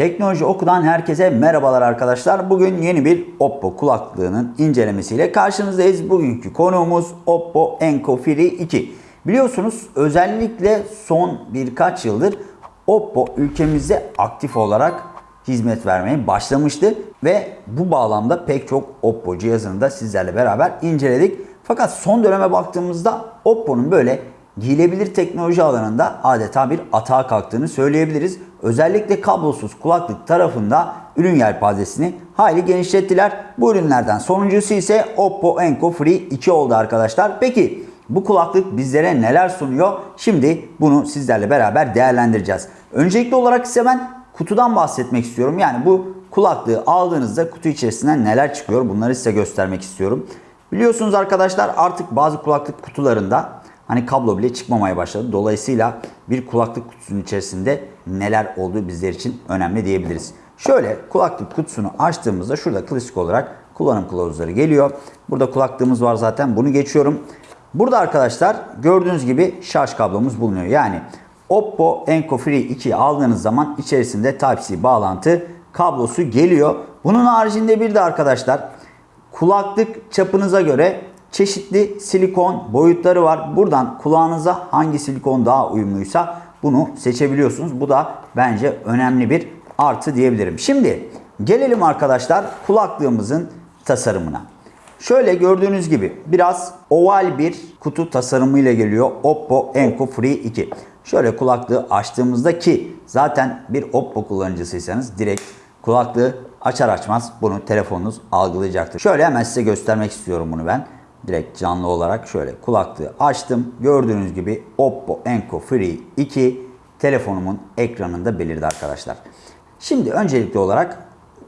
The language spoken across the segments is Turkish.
Teknoloji Oku'dan herkese merhabalar arkadaşlar. Bugün yeni bir Oppo kulaklığının incelemesiyle karşınızdayız. Bugünkü konuğumuz Oppo Enco Free 2. Biliyorsunuz özellikle son birkaç yıldır Oppo ülkemizde aktif olarak hizmet vermeye başlamıştı ve bu bağlamda pek çok Oppo cihazını da sizlerle beraber inceledik. Fakat son döneme baktığımızda Oppo'nun böyle giyilebilir teknoloji alanında adeta bir atağa kalktığını söyleyebiliriz. Özellikle kablosuz kulaklık tarafında ürün yelpazesini hayli genişlettiler. Bu ürünlerden sonuncusu ise Oppo Enco Free 2 oldu arkadaşlar. Peki bu kulaklık bizlere neler sunuyor? Şimdi bunu sizlerle beraber değerlendireceğiz. Öncelikli olarak ise ben kutudan bahsetmek istiyorum. Yani bu kulaklığı aldığınızda kutu içerisinden neler çıkıyor bunları size göstermek istiyorum. Biliyorsunuz arkadaşlar artık bazı kulaklık kutularında hani kablo bile çıkmamaya başladı. Dolayısıyla bir kulaklık kutusunun içerisinde neler olduğu bizler için önemli diyebiliriz. Şöyle kulaklık kutusunu açtığımızda şurada klasik olarak kullanım kılavuzları geliyor. Burada kulaklığımız var zaten bunu geçiyorum. Burada arkadaşlar gördüğünüz gibi şarj kablomuz bulunuyor. Yani Oppo Enco Free 2'yi aldığınız zaman içerisinde Type-C bağlantı kablosu geliyor. Bunun haricinde bir de arkadaşlar kulaklık çapınıza göre çeşitli silikon boyutları var. Buradan kulağınıza hangi silikon daha uyumluysa bunu seçebiliyorsunuz. Bu da bence önemli bir artı diyebilirim. Şimdi gelelim arkadaşlar kulaklığımızın tasarımına. Şöyle gördüğünüz gibi biraz oval bir kutu tasarımıyla geliyor Oppo Enco Free 2. Şöyle kulaklığı açtığımızda ki zaten bir Oppo kullanıcısıysanız direkt kulaklığı açar açmaz bunu telefonunuz algılayacaktır. Şöyle hemen size göstermek istiyorum bunu ben. Direkt canlı olarak şöyle kulaklığı açtım. Gördüğünüz gibi Oppo Enco Free 2 telefonumun ekranında belirdi arkadaşlar. Şimdi öncelikli olarak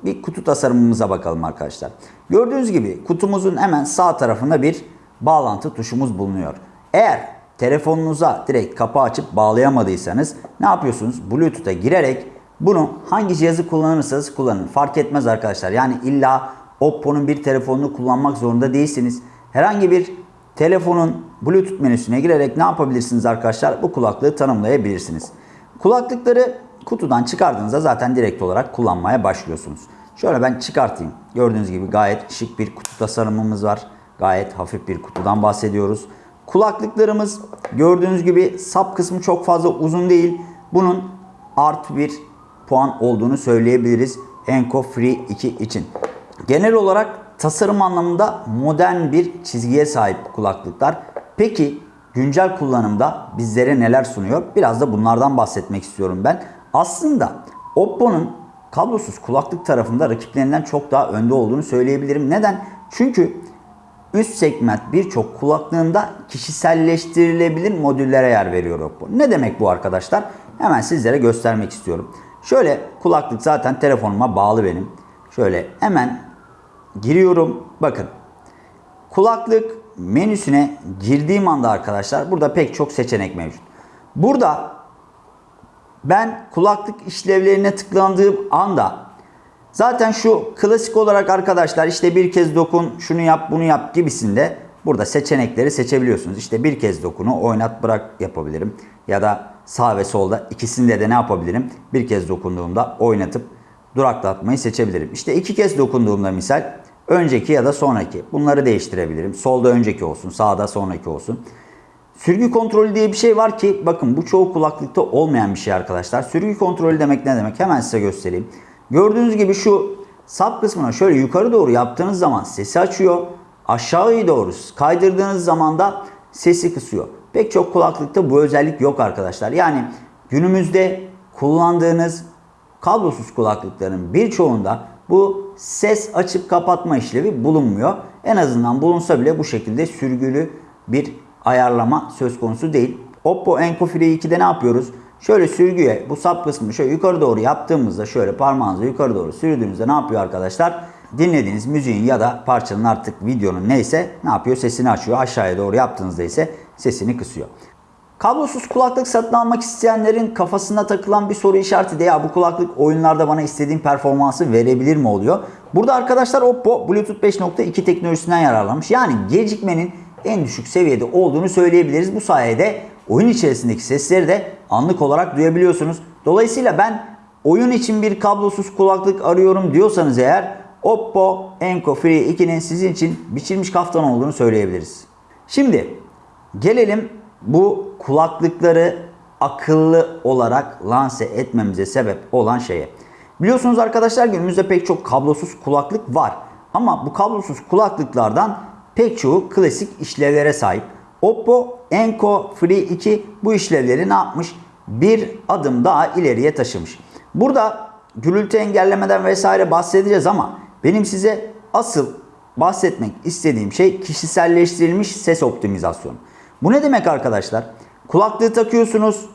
bir kutu tasarımımıza bakalım arkadaşlar. Gördüğünüz gibi kutumuzun hemen sağ tarafında bir bağlantı tuşumuz bulunuyor. Eğer telefonunuza direkt kapağı açıp bağlayamadıysanız ne yapıyorsunuz? Bluetooth'a girerek bunu hangi cihazı kullanırsanız kullanın. Fark etmez arkadaşlar. Yani illa Oppo'nun bir telefonunu kullanmak zorunda değilsiniz. Herhangi bir telefonun Bluetooth menüsüne girerek ne yapabilirsiniz arkadaşlar? Bu kulaklığı tanımlayabilirsiniz. Kulaklıkları kutudan çıkardığınızda zaten direkt olarak kullanmaya başlıyorsunuz. Şöyle ben çıkartayım. Gördüğünüz gibi gayet şık bir kutu tasarımımız var. Gayet hafif bir kutudan bahsediyoruz. Kulaklıklarımız gördüğünüz gibi sap kısmı çok fazla uzun değil. Bunun artı bir puan olduğunu söyleyebiliriz Enco Free 2 için. Genel olarak tasarım anlamında modern bir çizgiye sahip kulaklıklar. Peki güncel kullanımda bizlere neler sunuyor? Biraz da bunlardan bahsetmek istiyorum ben. Aslında Oppo'nun kablosuz kulaklık tarafında rakiplerinden çok daha önde olduğunu söyleyebilirim. Neden? Çünkü üst segment birçok kulaklığında kişiselleştirilebilir modüllere yer veriyor Oppo. Ne demek bu arkadaşlar? Hemen sizlere göstermek istiyorum. Şöyle kulaklık zaten telefonuma bağlı benim. Şöyle hemen giriyorum. Bakın kulaklık menüsüne girdiğim anda arkadaşlar burada pek çok seçenek mevcut. Burada ben kulaklık işlevlerine tıklandığım anda zaten şu klasik olarak arkadaşlar işte bir kez dokun şunu yap bunu yap gibisinde burada seçenekleri seçebiliyorsunuz. İşte bir kez dokunu oynat bırak yapabilirim ya da sağ ve solda ikisinde de ne yapabilirim? Bir kez dokunduğumda oynatıp duraklatmayı seçebilirim. İşte iki kez dokunduğumda misal önceki ya da sonraki bunları değiştirebilirim. Solda önceki olsun sağda sonraki olsun. Sürgü kontrolü diye bir şey var ki bakın bu çoğu kulaklıkta olmayan bir şey arkadaşlar. Sürgü kontrolü demek ne demek? Hemen size göstereyim. Gördüğünüz gibi şu sap kısmına şöyle yukarı doğru yaptığınız zaman sesi açıyor. Aşağıya doğru kaydırdığınız zaman da sesi kısıyor. Pek çok kulaklıkta bu özellik yok arkadaşlar. Yani günümüzde kullandığınız kablosuz kulaklıkların birçoğunda bu ses açıp kapatma işlevi bulunmuyor. En azından bulunsa bile bu şekilde sürgülü bir ayarlama söz konusu değil. Oppo Enco Free 2'de ne yapıyoruz? Şöyle sürgüye bu sap kısmını şöyle yukarı doğru yaptığımızda şöyle parmağınızı yukarı doğru sürdüğünüzde ne yapıyor arkadaşlar? Dinlediğiniz müziğin ya da parçanın artık videonun neyse ne yapıyor? Sesini açıyor. Aşağıya doğru yaptığınızda ise sesini kısıyor. Kablosuz kulaklık satın almak isteyenlerin kafasına takılan bir soru işareti de ya bu kulaklık oyunlarda bana istediğim performansı verebilir mi oluyor? Burada arkadaşlar Oppo Bluetooth 5.2 teknolojisinden yararlanmış. Yani gecikmenin en düşük seviyede olduğunu söyleyebiliriz. Bu sayede oyun içerisindeki sesleri de anlık olarak duyabiliyorsunuz. Dolayısıyla ben oyun için bir kablosuz kulaklık arıyorum diyorsanız eğer Oppo Enco Free 2'nin sizin için biçilmiş kaftan olduğunu söyleyebiliriz. Şimdi gelelim bu kulaklıkları akıllı olarak lanse etmemize sebep olan şeye. Biliyorsunuz arkadaşlar günümüzde pek çok kablosuz kulaklık var. Ama bu kablosuz kulaklıklardan pek çoğu klasik işlevlere sahip. Oppo Enco Free 2 bu işlevleri ne yapmış? Bir adım daha ileriye taşımış. Burada gürültü engellemeden vesaire bahsedeceğiz ama benim size asıl bahsetmek istediğim şey kişiselleştirilmiş ses optimizasyonu. Bu ne demek arkadaşlar? Kulaklığı takıyorsunuz.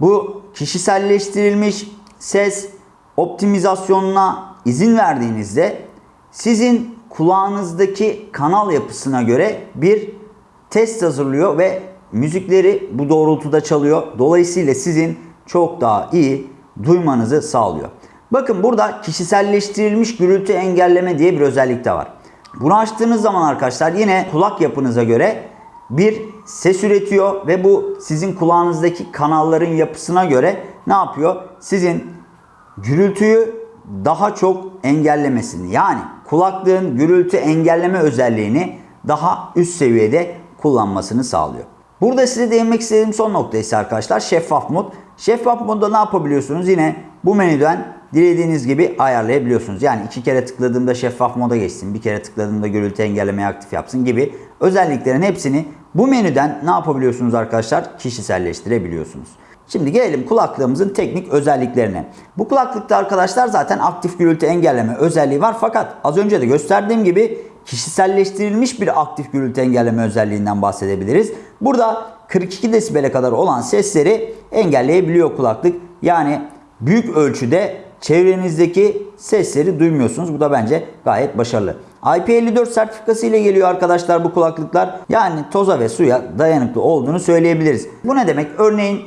Bu kişiselleştirilmiş ses optimizasyonuna izin verdiğinizde sizin kulağınızdaki kanal yapısına göre bir test hazırlıyor ve müzikleri bu doğrultuda çalıyor. Dolayısıyla sizin çok daha iyi duymanızı sağlıyor. Bakın burada kişiselleştirilmiş gürültü engelleme diye bir özellik de var. Bunu açtığınız zaman arkadaşlar yine kulak yapınıza göre bir ses üretiyor ve bu sizin kulağınızdaki kanalların yapısına göre ne yapıyor? Sizin gürültüyü daha çok engellemesini yani kulaklığın gürültü engelleme özelliğini daha üst seviyede kullanmasını sağlıyor. Burada size değinmek istediğim son nokta ise arkadaşlar şeffaf mod. Şeffaf modda ne yapabiliyorsunuz? Yine bu menüden dilediğiniz gibi ayarlayabiliyorsunuz. Yani iki kere tıkladığımda şeffaf moda geçsin, bir kere tıkladığımda gürültü engellemeyi aktif yapsın gibi özelliklerin hepsini bu menüden ne yapabiliyorsunuz arkadaşlar? Kişiselleştirebiliyorsunuz. Şimdi gelelim kulaklığımızın teknik özelliklerine. Bu kulaklıkta arkadaşlar zaten aktif gürültü engelleme özelliği var. Fakat az önce de gösterdiğim gibi kişiselleştirilmiş bir aktif gürültü engelleme özelliğinden bahsedebiliriz. Burada 42 desibele kadar olan sesleri engelleyebiliyor kulaklık. Yani büyük ölçüde çevrenizdeki sesleri duymuyorsunuz. Bu da bence gayet başarılı. IP54 sertifikası ile geliyor arkadaşlar bu kulaklıklar. Yani toza ve suya dayanıklı olduğunu söyleyebiliriz. Bu ne demek? Örneğin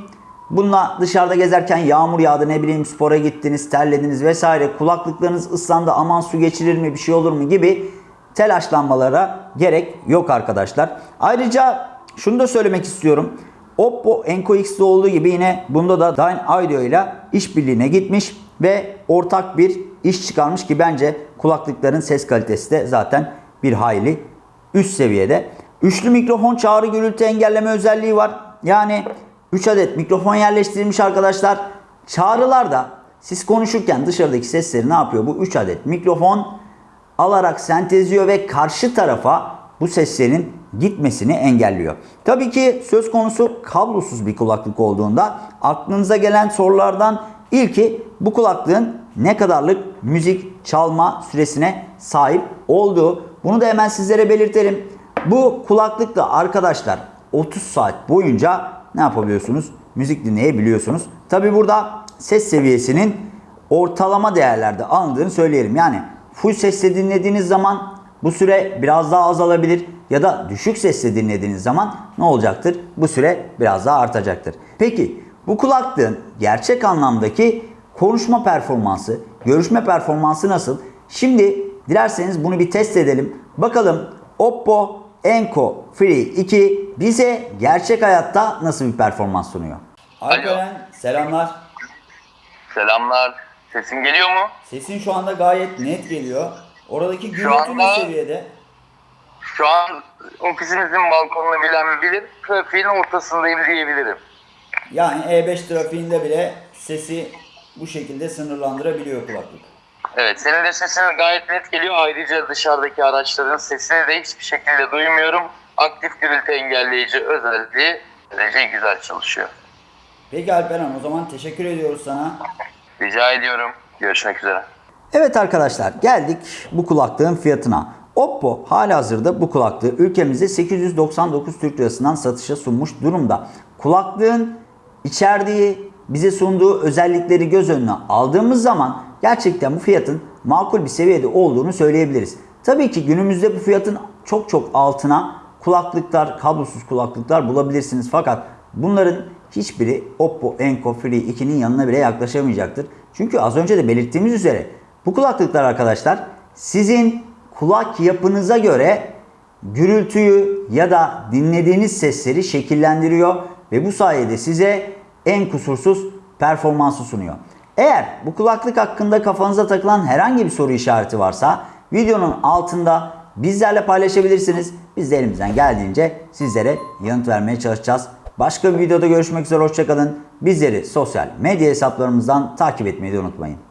Bununla dışarıda gezerken yağmur yağdı ne bileyim spora gittiniz terlediniz vesaire kulaklıklarınız ıslandı aman su geçirir mi bir şey olur mu gibi telaşlanmalara gerek yok arkadaşlar. Ayrıca şunu da söylemek istiyorum. Oppo Enco X'de olduğu gibi yine bunda da Dyne Audio ile işbirliğine gitmiş ve ortak bir iş çıkarmış ki bence kulaklıkların ses kalitesi de zaten bir hayli üst seviyede. Üçlü mikrofon çağrı gürültü engelleme özelliği var. Yani 3 adet mikrofon yerleştirilmiş arkadaşlar. Çağrılarda siz konuşurken dışarıdaki sesleri ne yapıyor? Bu 3 adet mikrofon alarak sentezliyor ve karşı tarafa bu seslerin gitmesini engelliyor. Tabii ki söz konusu kablosuz bir kulaklık olduğunda aklınıza gelen sorulardan ilki bu kulaklığın ne kadarlık müzik çalma süresine sahip olduğu. Bunu da hemen sizlere belirtelim. Bu kulaklıkla arkadaşlar 30 saat boyunca ne yapabiliyorsunuz? Müzik dinleyebiliyorsunuz. Tabi burada ses seviyesinin ortalama değerlerde alındığını söyleyelim. Yani full sesle dinlediğiniz zaman bu süre biraz daha azalabilir ya da düşük sesle dinlediğiniz zaman ne olacaktır? Bu süre biraz daha artacaktır. Peki bu kulaklığın gerçek anlamdaki konuşma performansı, görüşme performansı nasıl? Şimdi dilerseniz bunu bir test edelim. Bakalım Oppo Enco Free 2 bize gerçek hayatta nasıl bir performans sunuyor? Alperen selamlar. Selamlar. Sesim geliyor mu? Sesin şu anda gayet net geliyor. Oradaki gürültü ne seviyede? Şu an ofisimizin balkonunu bilen bilir. Trafiğin ortasındayım diyebilirim. Yani E5 trafiğinde bile sesi bu şekilde sınırlandırabiliyor kulaklık. Evet, senin de sesin gayet net geliyor. Ayrıca dışarıdaki araçların sesini de hiçbir şekilde duymuyorum. Aktif gürültü engelleyici özelliği derece güzel çalışıyor. Peki Alperen o zaman teşekkür ediyoruz sana. Rica ediyorum. Görüşmek üzere. Evet arkadaşlar geldik bu kulaklığın fiyatına. Oppo halihazırda bu kulaklığı ülkemizde 899 Türk Lirası'ndan satışa sunmuş durumda. Kulaklığın içerdiği bize sunduğu özellikleri göz önüne aldığımız zaman gerçekten bu fiyatın makul bir seviyede olduğunu söyleyebiliriz. Tabii ki günümüzde bu fiyatın çok çok altına kulaklıklar, kablosuz kulaklıklar bulabilirsiniz. Fakat bunların hiçbiri Oppo Enco Free 2'nin yanına bile yaklaşamayacaktır. Çünkü az önce de belirttiğimiz üzere bu kulaklıklar arkadaşlar sizin kulak yapınıza göre gürültüyü ya da dinlediğiniz sesleri şekillendiriyor ve bu sayede size en kusursuz performansı sunuyor. Eğer bu kulaklık hakkında kafanıza takılan herhangi bir soru işareti varsa videonun altında bizlerle paylaşabilirsiniz. Biz de elimizden geldiğince sizlere yanıt vermeye çalışacağız. Başka bir videoda görüşmek üzere hoşçakalın. Bizleri sosyal medya hesaplarımızdan takip etmeyi de unutmayın.